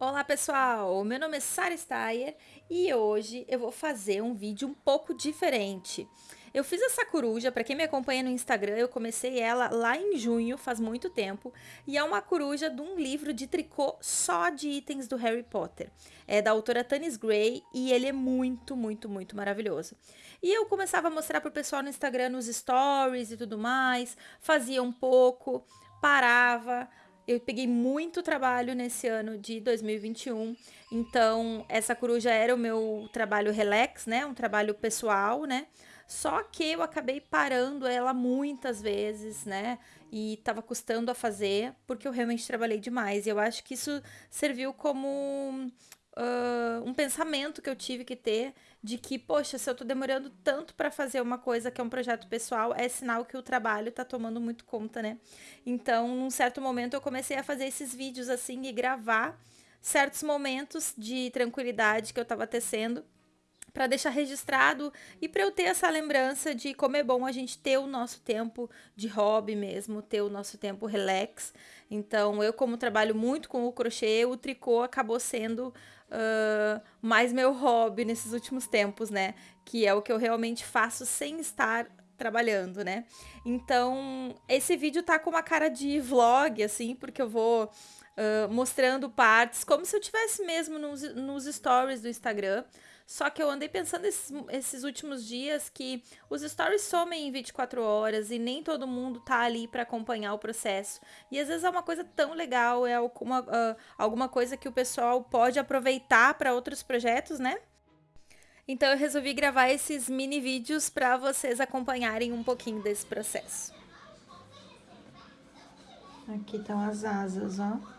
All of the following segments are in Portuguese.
Olá pessoal, meu nome é Sara Steyer e hoje eu vou fazer um vídeo um pouco diferente. Eu fiz essa coruja, para quem me acompanha no Instagram, eu comecei ela lá em junho, faz muito tempo, e é uma coruja de um livro de tricô só de itens do Harry Potter. É da autora Tanis Gray e ele é muito, muito, muito maravilhoso. E eu começava a mostrar pro pessoal no Instagram, nos stories e tudo mais, fazia um pouco, parava, eu peguei muito trabalho nesse ano de 2021, então essa coruja era o meu trabalho relax, né? Um trabalho pessoal, né? Só que eu acabei parando ela muitas vezes, né? E tava custando a fazer, porque eu realmente trabalhei demais. E eu acho que isso serviu como uh, um pensamento que eu tive que ter de que, poxa, se eu tô demorando tanto para fazer uma coisa que é um projeto pessoal, é sinal que o trabalho tá tomando muito conta, né? Então, num certo momento, eu comecei a fazer esses vídeos assim e gravar certos momentos de tranquilidade que eu tava tecendo para deixar registrado e para eu ter essa lembrança de como é bom a gente ter o nosso tempo de hobby mesmo, ter o nosso tempo relax. Então, eu como trabalho muito com o crochê, o tricô acabou sendo uh, mais meu hobby nesses últimos tempos, né? Que é o que eu realmente faço sem estar trabalhando, né? Então, esse vídeo tá com uma cara de vlog, assim, porque eu vou uh, mostrando partes, como se eu tivesse mesmo nos, nos stories do Instagram. Só que eu andei pensando esses, esses últimos dias que os stories somem em 24 horas e nem todo mundo tá ali para acompanhar o processo. E às vezes é uma coisa tão legal, é alguma, uh, alguma coisa que o pessoal pode aproveitar para outros projetos, né? Então eu resolvi gravar esses mini vídeos para vocês acompanharem um pouquinho desse processo. Aqui estão as asas, ó.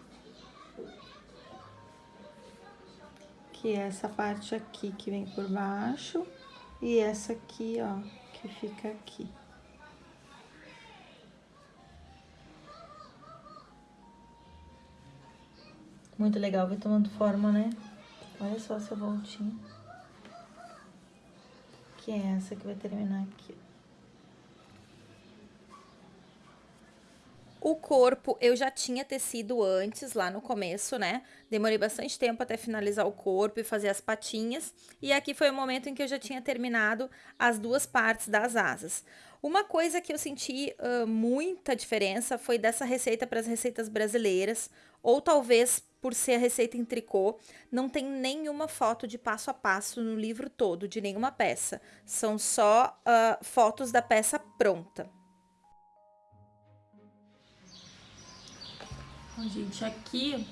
Que é essa parte aqui que vem por baixo e essa aqui, ó, que fica aqui. Muito legal, vai tomando forma, né? Olha só essa voltinha. Que é essa que vai terminar aqui, ó. O corpo eu já tinha tecido antes, lá no começo, né? Demorei bastante tempo até finalizar o corpo e fazer as patinhas. E aqui foi o momento em que eu já tinha terminado as duas partes das asas. Uma coisa que eu senti uh, muita diferença foi dessa receita para as receitas brasileiras, ou talvez por ser a receita em tricô, não tem nenhuma foto de passo a passo no livro todo, de nenhuma peça. São só uh, fotos da peça pronta. Bom, gente, aqui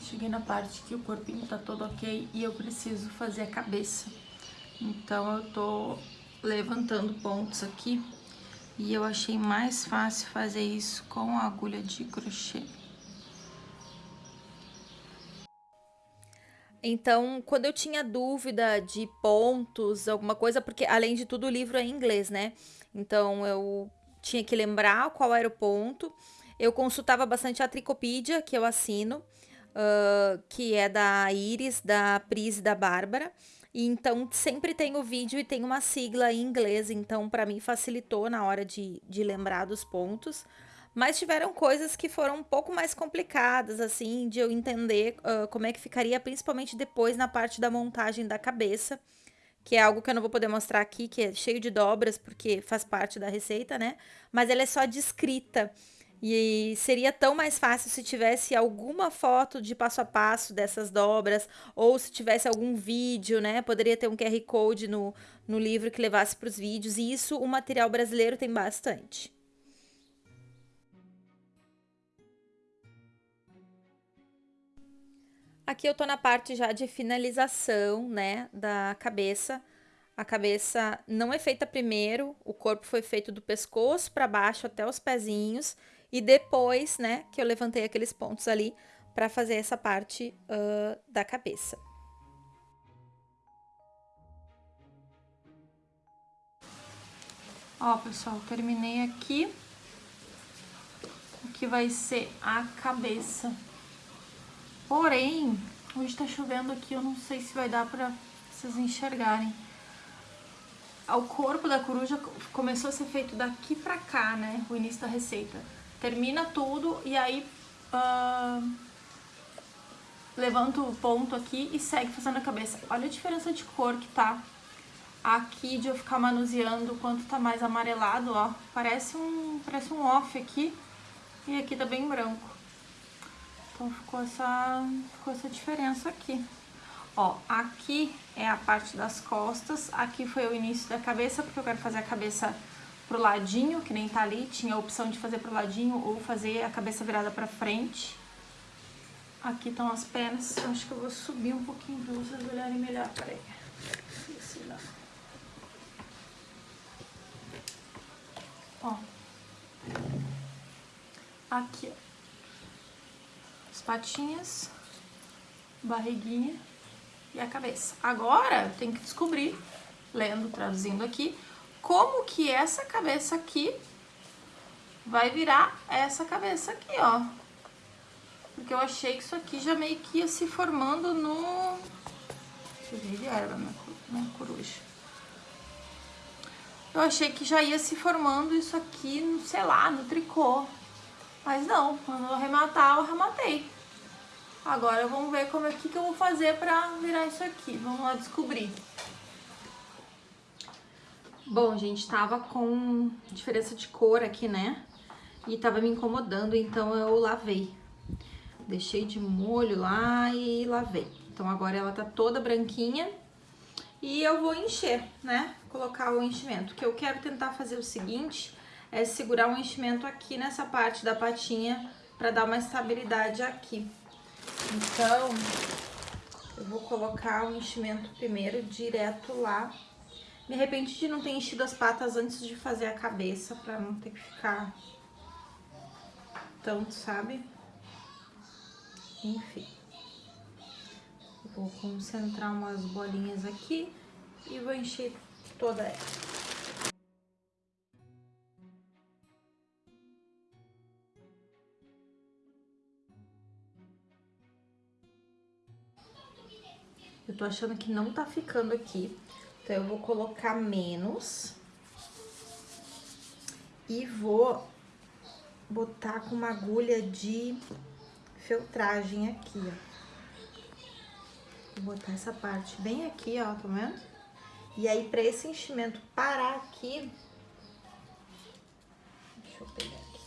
cheguei na parte que o corpinho tá todo ok e eu preciso fazer a cabeça. Então eu tô levantando pontos aqui e eu achei mais fácil fazer isso com a agulha de crochê. Então, quando eu tinha dúvida de pontos, alguma coisa, porque além de tudo o livro é em inglês, né? Então eu tinha que lembrar qual era o ponto eu consultava bastante a Tricopídia, que eu assino, uh, que é da Iris, da Pris e da Bárbara. E então sempre tem o vídeo e tem uma sigla em inglês, então para mim facilitou na hora de, de lembrar dos pontos. Mas tiveram coisas que foram um pouco mais complicadas, assim, de eu entender uh, como é que ficaria, principalmente depois na parte da montagem da cabeça, que é algo que eu não vou poder mostrar aqui, que é cheio de dobras, porque faz parte da receita, né? Mas ela é só descrita. E seria tão mais fácil se tivesse alguma foto de passo a passo dessas dobras, ou se tivesse algum vídeo, né? Poderia ter um QR Code no, no livro que levasse para os vídeos, e isso o material brasileiro tem bastante. Aqui eu tô na parte já de finalização, né, da cabeça. A cabeça não é feita primeiro, o corpo foi feito do pescoço para baixo até os pezinhos, e depois, né, que eu levantei aqueles pontos ali para fazer essa parte uh, da cabeça. Ó, pessoal, terminei aqui o que vai ser a cabeça. Porém, hoje tá chovendo aqui, eu não sei se vai dar pra vocês enxergarem. O corpo da coruja começou a ser feito daqui pra cá, né, o início da receita termina tudo e aí uh, levanta o ponto aqui e segue fazendo a cabeça. Olha a diferença de cor que tá aqui de eu ficar manuseando, quanto tá mais amarelado, ó. Parece um, parece um off aqui e aqui tá bem branco. Então ficou essa, ficou essa diferença aqui. Ó, aqui é a parte das costas, aqui foi o início da cabeça, porque eu quero fazer a cabeça pro ladinho, que nem tá ali, tinha a opção de fazer pro ladinho ou fazer a cabeça virada pra frente. Aqui estão as pernas, acho que eu vou subir um pouquinho pra vocês olharem melhor, peraí. Ó. Aqui, ó. As patinhas, barriguinha e a cabeça. Agora, tem que descobrir, lendo, traduzindo aqui, como que essa cabeça aqui vai virar essa cabeça aqui, ó. Porque eu achei que isso aqui já meio que ia se formando no... Cheguei de erva, minha coruja. Eu achei que já ia se formando isso aqui, sei lá, no tricô. Mas não, quando eu arrematar, eu arrematei. Agora vamos ver como é que, que eu vou fazer pra virar isso aqui. Vamos lá descobrir. Bom, gente, tava com diferença de cor aqui, né? E tava me incomodando, então eu lavei. Deixei de molho lá e lavei. Então agora ela tá toda branquinha. E eu vou encher, né? Colocar o enchimento. O que eu quero tentar fazer o seguinte é segurar o enchimento aqui nessa parte da patinha para dar uma estabilidade aqui. Então, eu vou colocar o enchimento primeiro direto lá. Me arrependi de não ter enchido as patas antes de fazer a cabeça, para não ter que ficar tanto, sabe? Enfim. Vou concentrar umas bolinhas aqui e vou encher toda ela. Eu tô achando que não tá ficando aqui, então eu vou colocar menos e vou botar com uma agulha de feltragem aqui, ó. Vou botar essa parte bem aqui, ó, tá vendo? E aí, pra esse enchimento parar aqui... Deixa eu pegar aqui.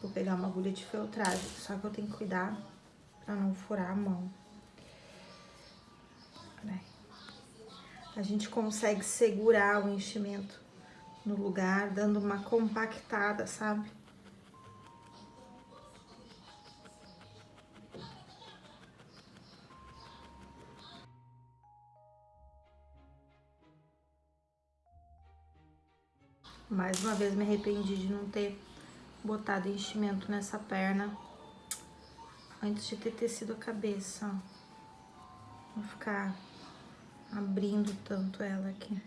Vou pegar uma agulha de feltragem, só que eu tenho que cuidar pra não furar a mão. A gente consegue segurar o enchimento no lugar, dando uma compactada, sabe? Mais uma vez me arrependi de não ter botado enchimento nessa perna antes de ter tecido a cabeça, ó. Vou ficar abrindo tanto ela aqui.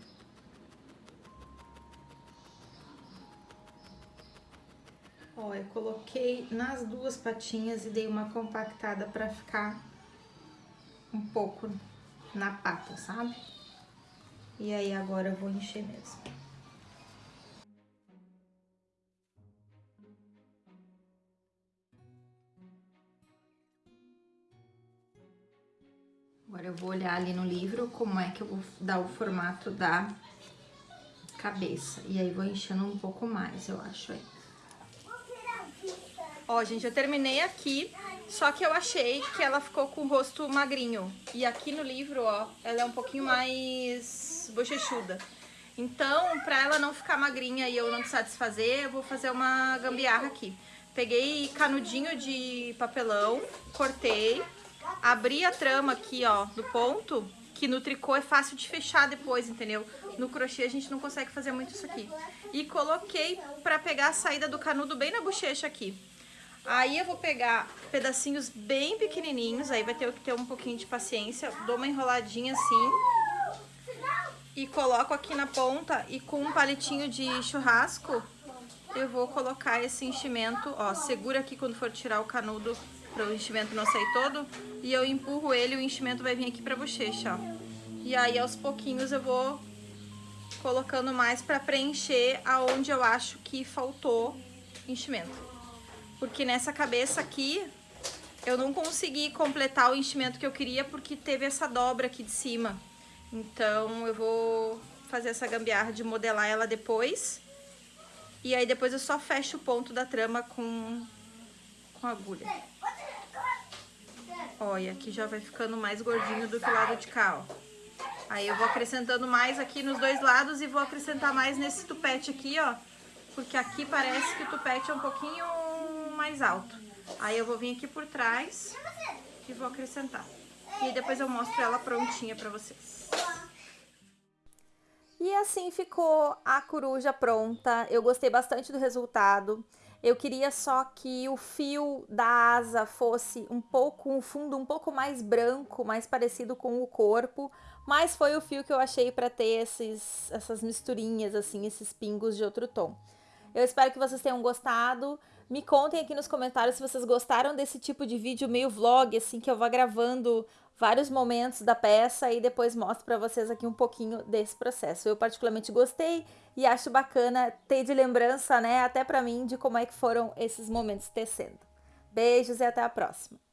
Ó, eu coloquei nas duas patinhas e dei uma compactada pra ficar um pouco na pata, sabe? E aí agora eu vou encher mesmo. Agora eu vou olhar ali no livro como é que eu vou dar o formato da cabeça. E aí vou enchendo um pouco mais, eu acho aí. Ó, gente, eu terminei aqui, só que eu achei que ela ficou com o rosto magrinho. E aqui no livro, ó, ela é um pouquinho mais bochechuda. Então, pra ela não ficar magrinha e eu não precisar desfazer, eu vou fazer uma gambiarra aqui. Peguei canudinho de papelão, cortei, abri a trama aqui, ó, do ponto, que no tricô é fácil de fechar depois, entendeu? No crochê a gente não consegue fazer muito isso aqui. E coloquei pra pegar a saída do canudo bem na bochecha aqui. Aí eu vou pegar pedacinhos bem pequenininhos, aí vai ter que ter um pouquinho de paciência. Dou uma enroladinha assim. E coloco aqui na ponta e com um palitinho de churrasco eu vou colocar esse enchimento, ó, segura aqui quando for tirar o canudo para o enchimento não sair todo. E eu empurro ele o enchimento vai vir aqui pra bochecha, ó. E aí, aos pouquinhos, eu vou colocando mais pra preencher aonde eu acho que faltou enchimento. Porque nessa cabeça aqui, eu não consegui completar o enchimento que eu queria porque teve essa dobra aqui de cima. Então eu vou fazer essa gambiarra de modelar ela depois. E aí depois eu só fecho o ponto da trama com, com agulha. Olha, aqui já vai ficando mais gordinho do que o lado de cá, ó. Aí eu vou acrescentando mais aqui nos dois lados e vou acrescentar mais nesse tupete aqui, ó. Porque aqui parece que o tupete é um pouquinho mais alto. Aí eu vou vir aqui por trás e vou acrescentar. E depois eu mostro ela prontinha pra vocês. E assim ficou a coruja pronta. Eu gostei bastante do resultado. Eu queria só que o fio da asa fosse um pouco, um fundo um pouco mais branco, mais parecido com o corpo, mas foi o fio que eu achei para ter esses, essas misturinhas, assim, esses pingos de outro tom. Eu espero que vocês tenham gostado. Me contem aqui nos comentários se vocês gostaram desse tipo de vídeo meio vlog, assim, que eu vou gravando vários momentos da peça e depois mostro para vocês aqui um pouquinho desse processo. Eu particularmente gostei e acho bacana ter de lembrança, né, até para mim, de como é que foram esses momentos tecendo. Beijos e até a próxima!